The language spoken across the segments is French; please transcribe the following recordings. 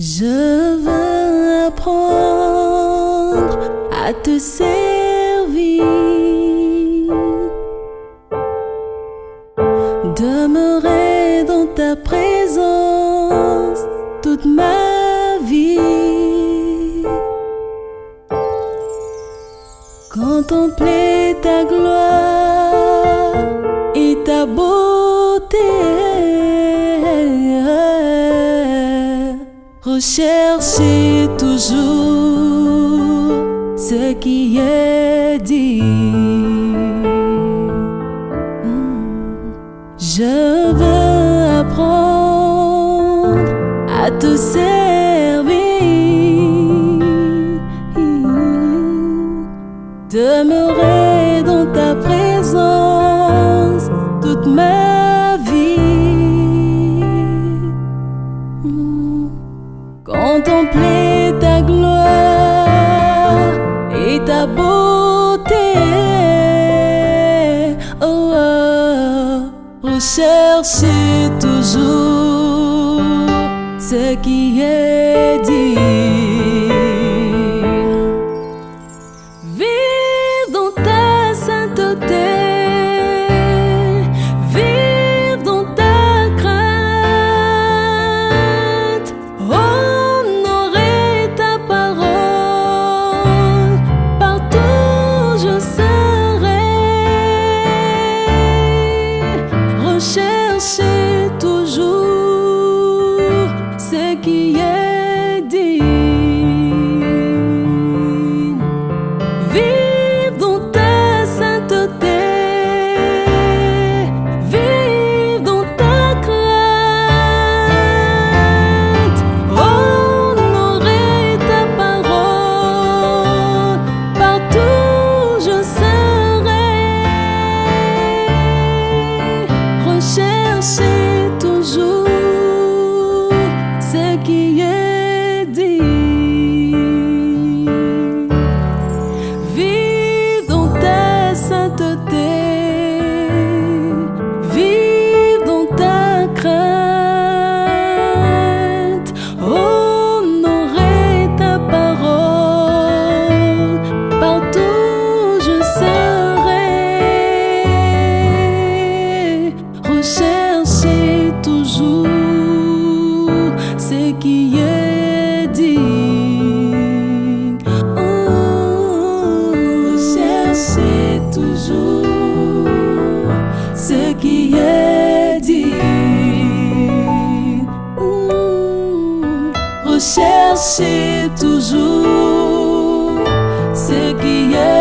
Je veux apprendre à te servir, demeurer dans ta présence toute ma vie, contempler ta gloire. Recherchez toujours ce qui est dit. Hmm. Je veux apprendre à tous ces Tá ta beauté. Oh, oh, rechercher toujours ce qui est é dit. toujours ce qui est dit. Recherchez toujours ce qui est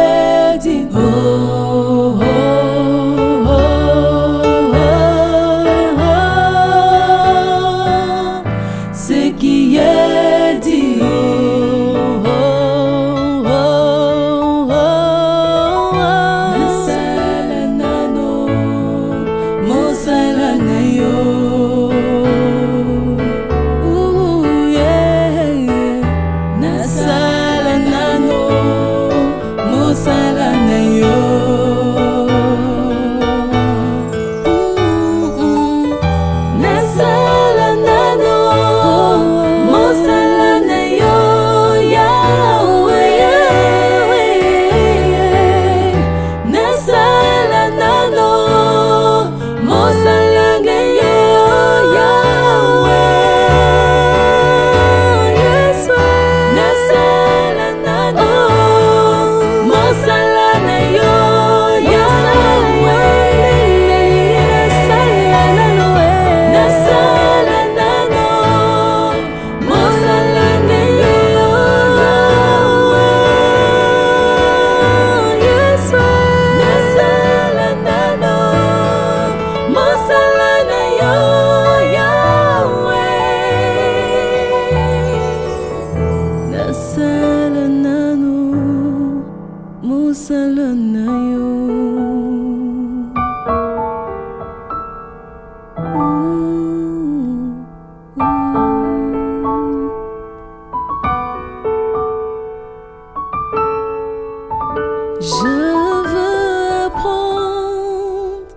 Je veux apprendre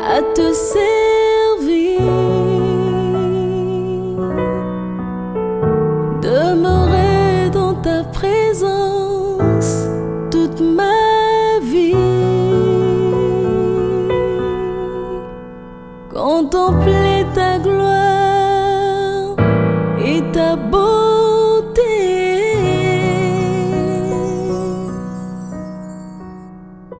à te servir, demeurer dans ta présence toute ma vie, contempler ta gloire et ta beauté.